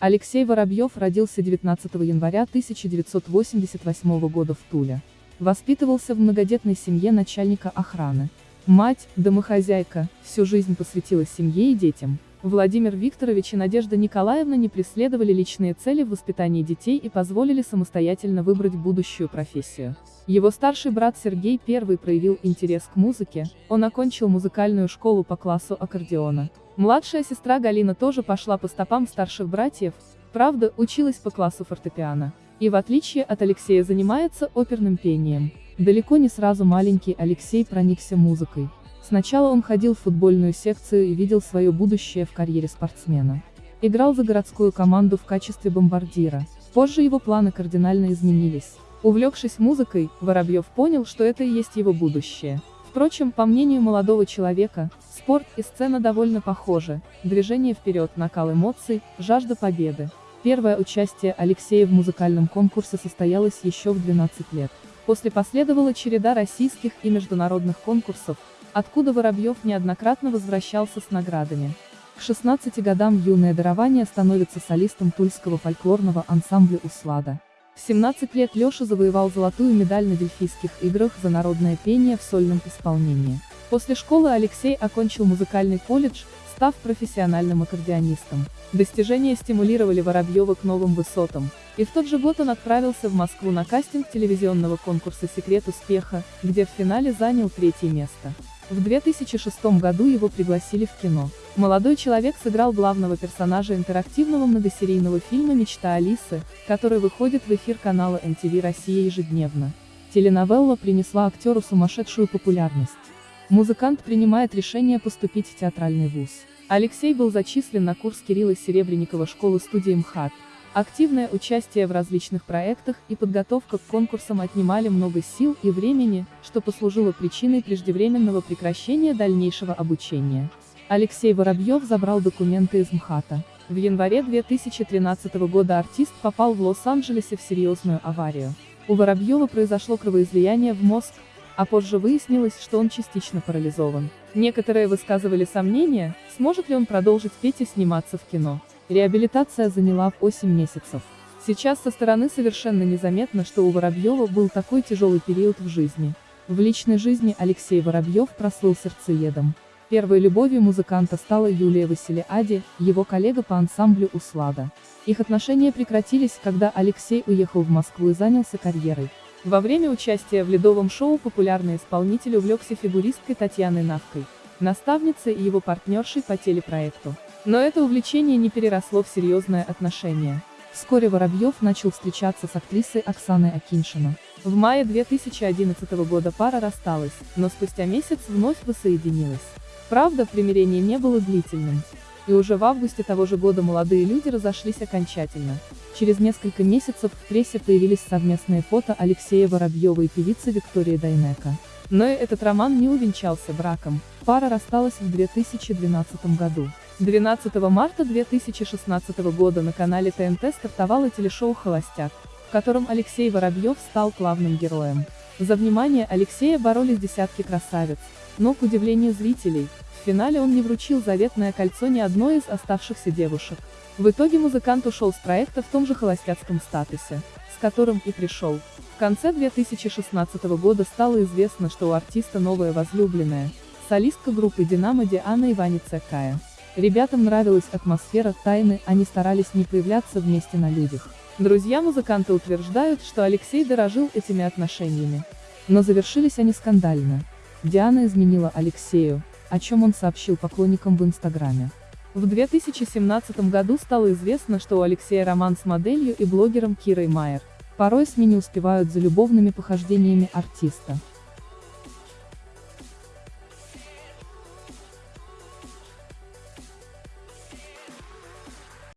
Алексей Воробьев родился 19 января 1988 года в Туле. Воспитывался в многодетной семье начальника охраны. Мать, домохозяйка, всю жизнь посвятила семье и детям. Владимир Викторович и Надежда Николаевна не преследовали личные цели в воспитании детей и позволили самостоятельно выбрать будущую профессию. Его старший брат Сергей первый проявил интерес к музыке, он окончил музыкальную школу по классу аккордеона. Младшая сестра Галина тоже пошла по стопам старших братьев, правда, училась по классу фортепиано. И в отличие от Алексея занимается оперным пением. Далеко не сразу маленький Алексей проникся музыкой. Сначала он ходил в футбольную секцию и видел свое будущее в карьере спортсмена. Играл за городскую команду в качестве бомбардира. Позже его планы кардинально изменились. Увлекшись музыкой, Воробьев понял, что это и есть его будущее. Впрочем, по мнению молодого человека, спорт и сцена довольно похожи, движение вперед, накал эмоций, жажда победы. Первое участие Алексея в музыкальном конкурсе состоялось еще в 12 лет. После последовала череда российских и международных конкурсов, откуда Воробьев неоднократно возвращался с наградами. К 16 годам юное дарование становится солистом тульского фольклорного ансамбля «Услада». В 17 лет Леша завоевал золотую медаль на Дельфийских играх за народное пение в сольном исполнении. После школы Алексей окончил музыкальный колледж, став профессиональным аккордеонистом. Достижения стимулировали Воробьева к новым высотам, и в тот же год он отправился в Москву на кастинг телевизионного конкурса «Секрет успеха», где в финале занял третье место. В 2006 году его пригласили в кино. Молодой человек сыграл главного персонажа интерактивного многосерийного фильма «Мечта Алисы», который выходит в эфир канала MTV Россия ежедневно. Теленовелла принесла актеру сумасшедшую популярность. Музыкант принимает решение поступить в театральный вуз. Алексей был зачислен на курс Кирилла Серебренникова школы студии МХАТ. Активное участие в различных проектах и подготовка к конкурсам отнимали много сил и времени, что послужило причиной преждевременного прекращения дальнейшего обучения. Алексей Воробьев забрал документы из МХАТа. В январе 2013 года артист попал в Лос-Анджелесе в серьезную аварию. У Воробьева произошло кровоизлияние в мозг, а позже выяснилось, что он частично парализован. Некоторые высказывали сомнения, сможет ли он продолжить петь и сниматься в кино. Реабилитация заняла 8 месяцев. Сейчас со стороны совершенно незаметно, что у Воробьева был такой тяжелый период в жизни. В личной жизни Алексей Воробьев прослыл сердцеедом. Первой любовью музыканта стала Юлия Василиади, его коллега по ансамблю «Услада». Их отношения прекратились, когда Алексей уехал в Москву и занялся карьерой. Во время участия в ледовом шоу популярный исполнитель увлекся фигуристкой Татьяной Навкой, наставницей и его партнершей по телепроекту. Но это увлечение не переросло в серьезное отношение. Вскоре Воробьев начал встречаться с актрисой Оксаной Акиншина. В мае 2011 года пара рассталась, но спустя месяц вновь воссоединилась. Правда, примирение не было длительным. И уже в августе того же года молодые люди разошлись окончательно. Через несколько месяцев в прессе появились совместные фото Алексея Воробьева и певицы Виктории Дайнека. Но и этот роман не увенчался браком. Пара рассталась в 2012 году. 12 марта 2016 года на канале ТНТ стартовало телешоу «Холостяк», в котором Алексей Воробьев стал главным героем. За внимание Алексея боролись десятки красавиц, но, к удивлению зрителей, в финале он не вручил заветное кольцо ни одной из оставшихся девушек. В итоге музыкант ушел с проекта в том же холостяцком статусе, с которым и пришел. В конце 2016 года стало известно, что у артиста новая возлюбленная, солистка группы «Динамо» Диана Иваница Кая. Ребятам нравилась атмосфера тайны, они старались не появляться вместе на людях. Друзья музыканта утверждают, что Алексей дорожил этими отношениями. Но завершились они скандально. Диана изменила Алексею, о чем он сообщил поклонникам в Инстаграме. В 2017 году стало известно, что у Алексея роман с моделью и блогером Кирой Майер. Порой СМИ не успевают за любовными похождениями артиста.